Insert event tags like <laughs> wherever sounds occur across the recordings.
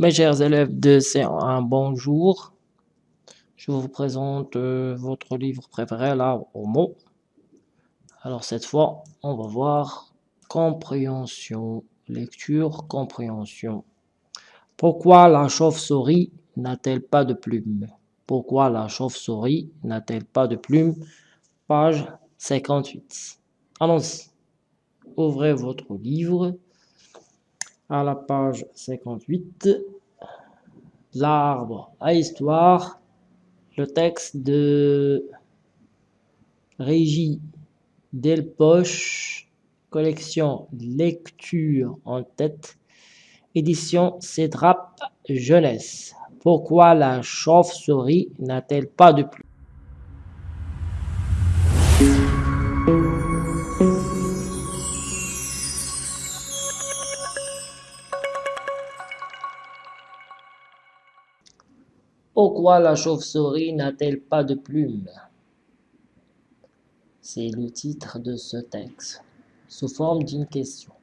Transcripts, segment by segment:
Mes chers élèves de C1, bonjour. Je vous présente euh, votre livre préféré, là, au mot. Alors cette fois, on va voir compréhension, lecture, compréhension. Pourquoi la chauve-souris n'a-t-elle pas de plumes? Pourquoi la chauve-souris n'a-t-elle pas de plumes? Page 58. Allons-y. Ouvrez votre livre à la page 58, l'arbre à histoire, le texte de Régis Delpoche, collection lecture en tête, édition Cédrap Jeunesse. Pourquoi la chauve-souris n'a-t-elle pas de plumes Pourquoi la chauve-souris n'a-t-elle pas de plumes C'est le titre de ce texte, sous forme d'une question.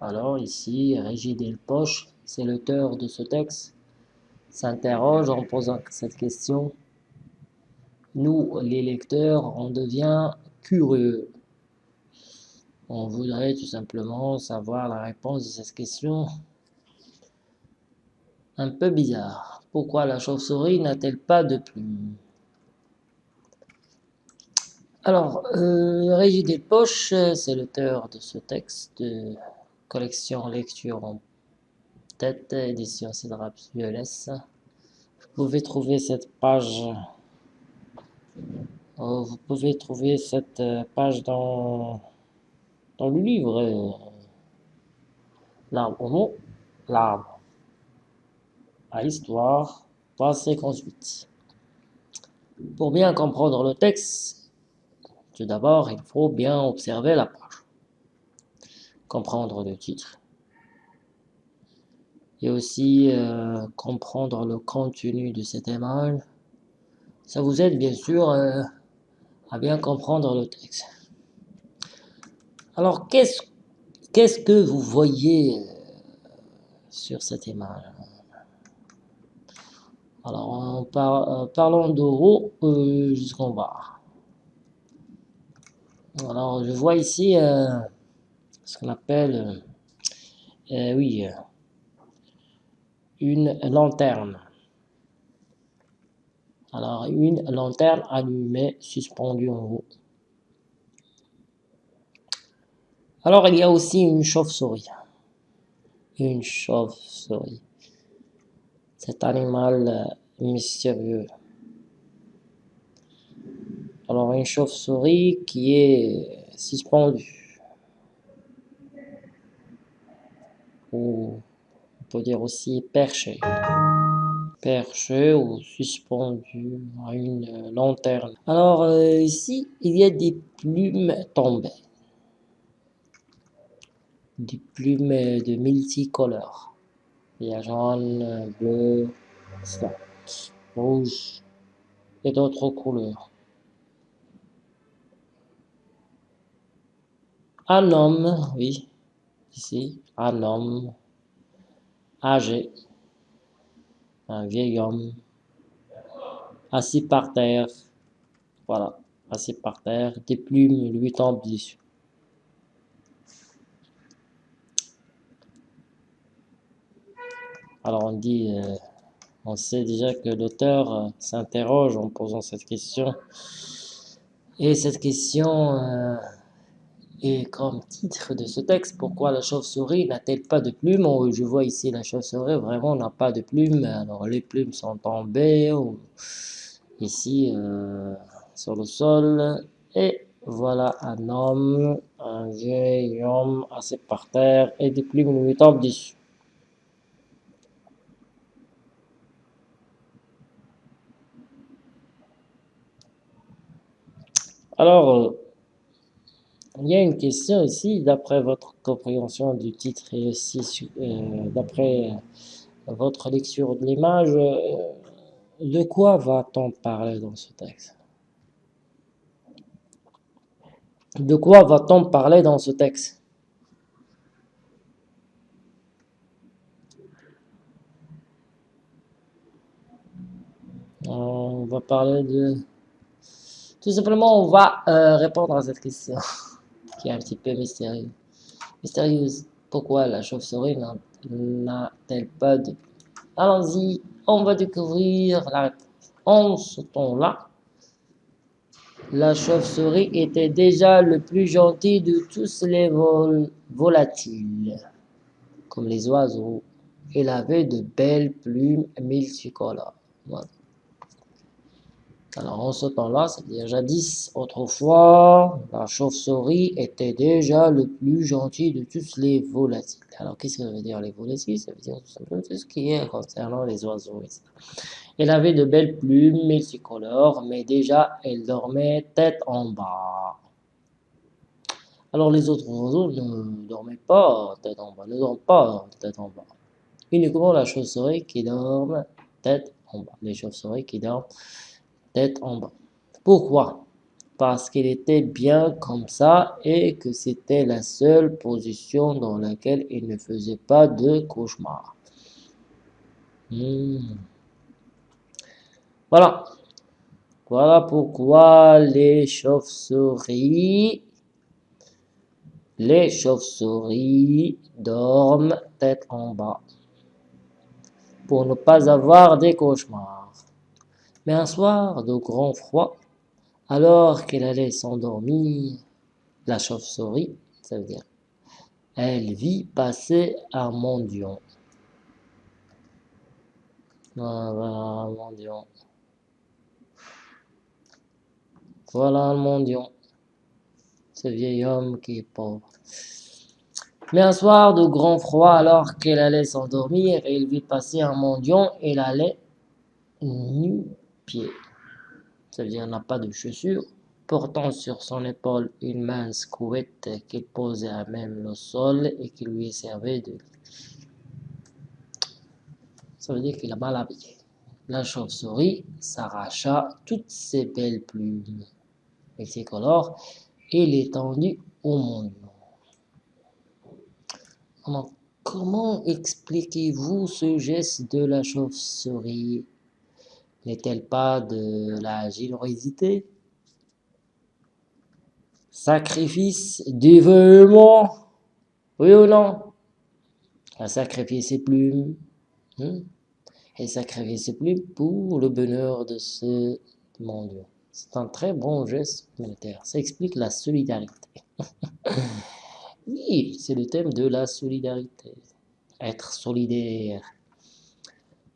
Alors ici, Régis Delpoche, c'est l'auteur de ce texte, s'interroge en posant cette question. Nous, les lecteurs, on devient curieux. On voudrait tout simplement savoir la réponse de cette question un peu bizarre. Pourquoi la chauve-souris n'a-t-elle pas de plumes? Alors, euh, Régis Delpoche, c'est l'auteur de ce texte collection lecture en tête, édition Cédrap. Vous pouvez trouver cette page euh, vous pouvez trouver cette euh, page dans, dans le livre euh, L'arbre au l'arbre à Histoire, page 58. Pour bien comprendre le texte, tout d'abord, il faut bien observer la page, comprendre le titre, et aussi euh, comprendre le contenu de cette image. Ça vous aide bien sûr euh, à bien comprendre le texte. Alors, qu'est-ce qu'est-ce que vous voyez euh, sur cette image? Alors, en parlant d'euros euh, jusqu'en bas. Alors, je vois ici euh, ce qu'on appelle, euh, oui, une lanterne. Alors, une lanterne allumée, suspendue en haut. Alors, il y a aussi une chauve-souris. Une chauve-souris cet animal euh, mystérieux. Alors une chauve-souris qui est suspendue. Ou on peut dire aussi perché. Perché ou suspendu à une lanterne. Alors euh, ici, il y a des plumes tombées. Des plumes de multicolores. Il y a jaune, bleu, rouge et d'autres couleurs. Un homme, oui, ici, un homme âgé, un vieil homme, assis par terre, voilà, assis par terre, des plumes lui tombent dessus. Alors on dit, euh, on sait déjà que l'auteur euh, s'interroge en posant cette question. Et cette question euh, est comme titre de ce texte, pourquoi la chauve-souris n'a-t-elle pas de plumes? Je vois ici la chauve-souris vraiment n'a pas de plumes, alors les plumes sont tombées ici sur le sol. Et voilà un homme, un vieil homme assis par terre et des plumes lui tombent dessus. Alors, euh, il y a une question ici, d'après votre compréhension du titre et aussi euh, d'après euh, votre lecture de l'image, de quoi va-t-on parler dans ce texte? De quoi va-t-on parler dans ce texte? On va parler de... Tout simplement, on va euh, répondre à cette question, <laughs> qui est un petit peu mystérieuse. Mystérieuse. Pourquoi la chauve-souris n'a-t-elle pas de... Allons-y, on va découvrir la. En ce temps-là, la chauve-souris était déjà le plus gentil de tous les volatiles, comme les oiseaux. Elle avait de belles plumes multicolores. Alors, en ce temps-là, c'est-à-dire jadis, autrefois, la chauve-souris était déjà le plus gentil de tous les volatiles. Alors, qu'est-ce que ça veut dire les volatiles Ça veut dire tout simplement tout ce qui est concernant les oiseaux. Elle avait de belles plumes multicolores, mais déjà, elle dormait tête en bas. Alors, les autres oiseaux ne dormaient pas tête en bas, ne dorment pas tête en bas. Uniquement la chauve-souris qui dort tête en bas. Les chauves-souris qui dorment tête en bas. Pourquoi? Parce qu'il était bien comme ça et que c'était la seule position dans laquelle il ne faisait pas de cauchemar. Hmm. Voilà. Voilà pourquoi les chauves-souris les chauves-souris dorment tête en bas pour ne pas avoir des cauchemars. Mais un soir de grand froid, alors qu'elle allait s'endormir, la chauve-souris, ça veut dire, elle vit passer un mendiant. Voilà un mendiant. Voilà un mendiant. Ce vieil homme qui est pauvre. Mais un soir de grand froid, alors qu'elle allait s'endormir, elle vit passer un mendiant, elle allait nu ça veut dire n'a pas de chaussures, portant sur son épaule une mince couette qu'il posait à même le sol et qui lui servait de Ça veut dire qu'il a mal habillé. La chauve-souris s'arracha toutes ses belles plumes multicolores et l'étendit au monde. comment expliquez-vous ce geste de la chauve-souris? N'est-elle pas de la générosité? Sacrifice dévouement Oui ou non Elle sacrifié ses plumes. Hmm? Elle sacrifié ses plumes pour le bonheur de ce monde. C'est un très bon geste militaire. Ça explique la solidarité. <laughs> oui, c'est le thème de la solidarité. Être solidaire.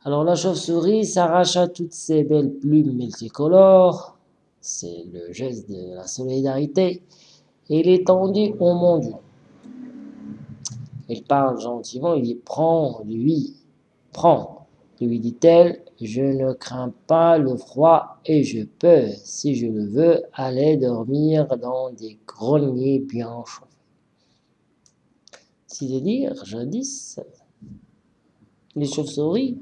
Alors la chauve-souris s'arracha toutes ses belles plumes multicolores, c'est le geste de la solidarité, et l'étendit au mendiant. Il parle gentiment, il dit « Prends, lui, prends », lui dit-elle, « je ne crains pas le froid et je peux, si je le veux, aller dormir dans des greniers bien chauffés. » C'est-à-dire, jadis, les chauves-souris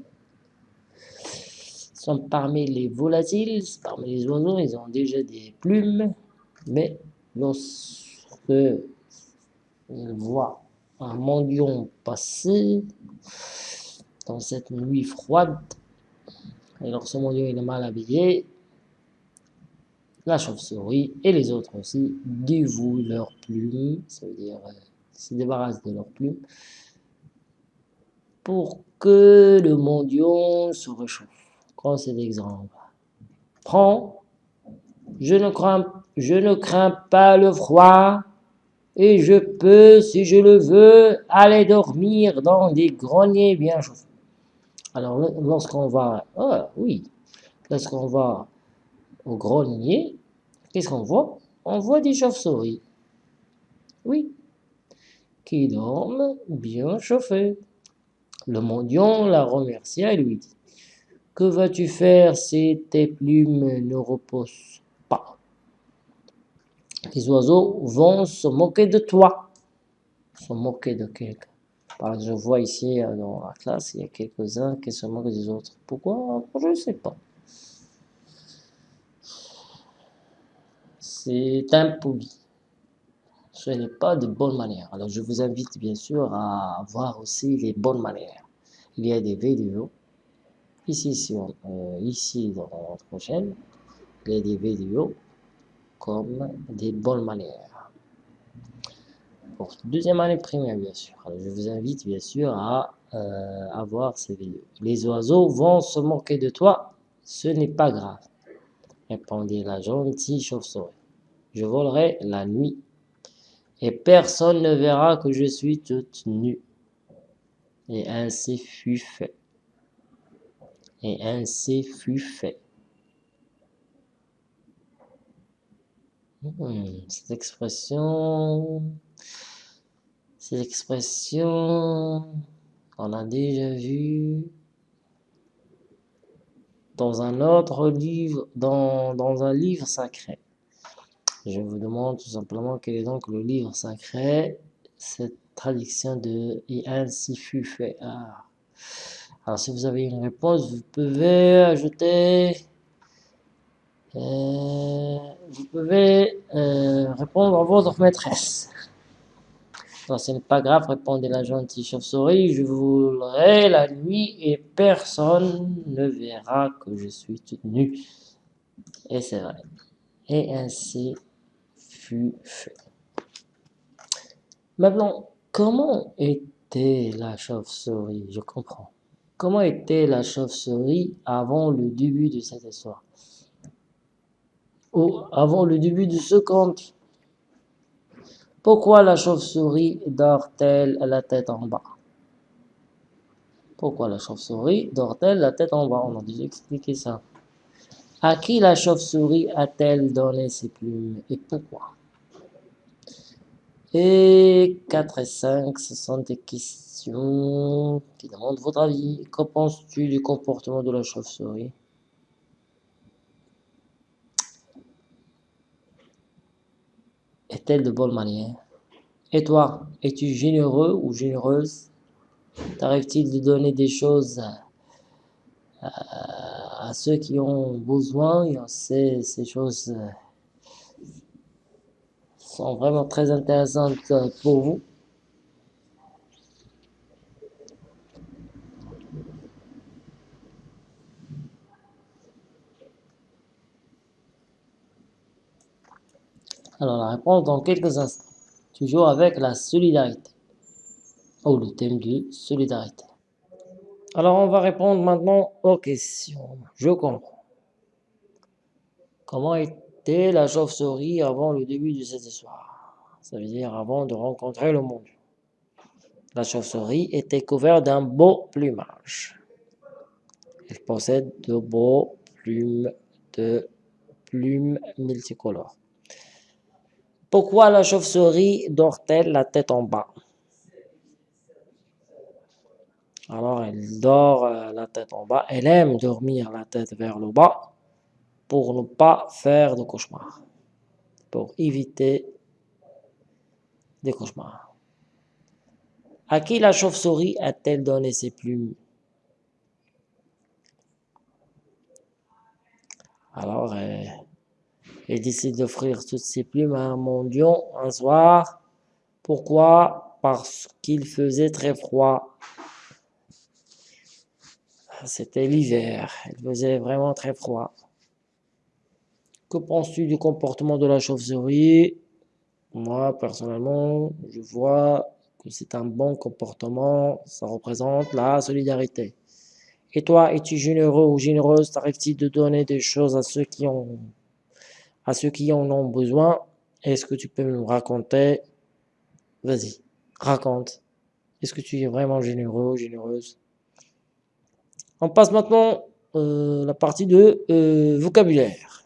sont parmi les volatiles, parmi les oiseaux, ils ont déjà des plumes, mais lorsque ils voient un mendiant passer dans cette nuit froide, et lorsque mendiant est mal habillé, la chauve-souris et les autres aussi dévouent leurs plumes, ça veut dire euh, se débarrassent de leurs plumes, pour que le mendiant se réchauffe. Prends cet exemple. Prends, je ne, crains, pas le froid et je peux, si je le veux, aller dormir dans des greniers bien chauffés. Alors, lorsqu'on va, ah lorsqu'on va au grenier, qu'est-ce qu'on voit? On voit des chauves-souris. Oui, qui dorment bien chauffés. Le mendiant la remercia et lui dit que vas-tu faire si tes plumes ne reposent pas? Les oiseaux vont se moquer de toi. Se moquer de quelqu'un. je vois ici euh, dans la classe, il y a quelques-uns qui se moquent des autres. Pourquoi? Je ne sais pas. C'est impoli. Ce n'est pas de bonne manière. Alors je vous invite bien sûr à voir aussi les bonnes manières. il y a des vidéos. Ici, euh, ici dans notre chaîne, il y a des vidéos comme des bonnes manières. Pour deuxième année primaire, bien sûr. je vous invite bien sûr à euh, avoir ces vidéos. Les oiseaux vont se moquer de toi, ce n'est pas grave. Répondit la gentille chauve-souris. Je volerai la nuit, et personne ne verra que je suis toute nue. Et ainsi fut fait. Et ainsi fut fait. Hmm, cette expression, cette expression, on a déjà vu dans un autre livre, dans, dans un livre sacré. Je vous demande tout simplement quel est donc le livre sacré, cette traduction de « et ainsi fut fait ah. Alors si vous avez une réponse, vous pouvez ajouter, euh, vous pouvez euh, répondre à votre maîtresse. Non, ce n'est pas grave, répondait la gentille chauve-souris, je voudrais la nuit et personne ne verra que je suis toute nue. Et c'est vrai. Et ainsi fut fait. Maintenant, comment était la chauve-souris? Je comprends. Comment était la chauve-souris avant le début de cette histoire? Ou avant le début de ce conte pourquoi la chauve-souris dort-elle la tête en bas? Pourquoi la chauve-souris dort-elle la tête en bas? On a déjà expliqué ça. À qui la chauve-souris a-t-elle donné ses plumes et pourquoi? Et 4 et 5, ce sont des questions qui demandent votre avis. Que penses-tu du comportement de la chauve-souris? Est-elle de bonne manière? Et toi, es-tu généreux ou généreuse? T'arrive-t-il de donner des choses à, ceux qui ont besoin ces, ces choses euh, sont vraiment très intéressantes pour vous. Alors la réponse dans quelques instants. Toujours avec la solidarité. Ou le thème de solidarité. Alors on va répondre maintenant aux questions. Je comprends. Comment la chauve-souris avant le début de cette histoire Ça veut dire avant de rencontrer le monde. La chauve-souris était couverte d'un beau plumage. Elle possède de beaux plumes de plumes multicolores. Pourquoi la chauve-souris dort-elle la tête en bas? Alors, elle dort euh, la tête en bas. Elle aime dormir la tête vers le bas pour ne pas faire de cauchemars. Pour éviter des cauchemars. À qui la chauve-souris a-t-elle donné ses plumes? Alors, elle il décide d'offrir toutes ses plumes à un mendiant un soir. Pourquoi? Parce qu'il faisait très froid. C'était l'hiver, il faisait vraiment très froid. Que penses-tu du comportement de la chauve-souris? Moi, personnellement, je vois que c'est un bon comportement, ça représente la solidarité. Et toi, es-tu généreux ou généreuse? T'arrive-t-il de donner des choses à ceux qui ont à ceux qui en ont besoin? Est-ce que tu peux me raconter? Vas-y, raconte. Est-ce que tu es vraiment généreux, généreuse? On passe maintenant euh, la partie de euh, vocabulaire.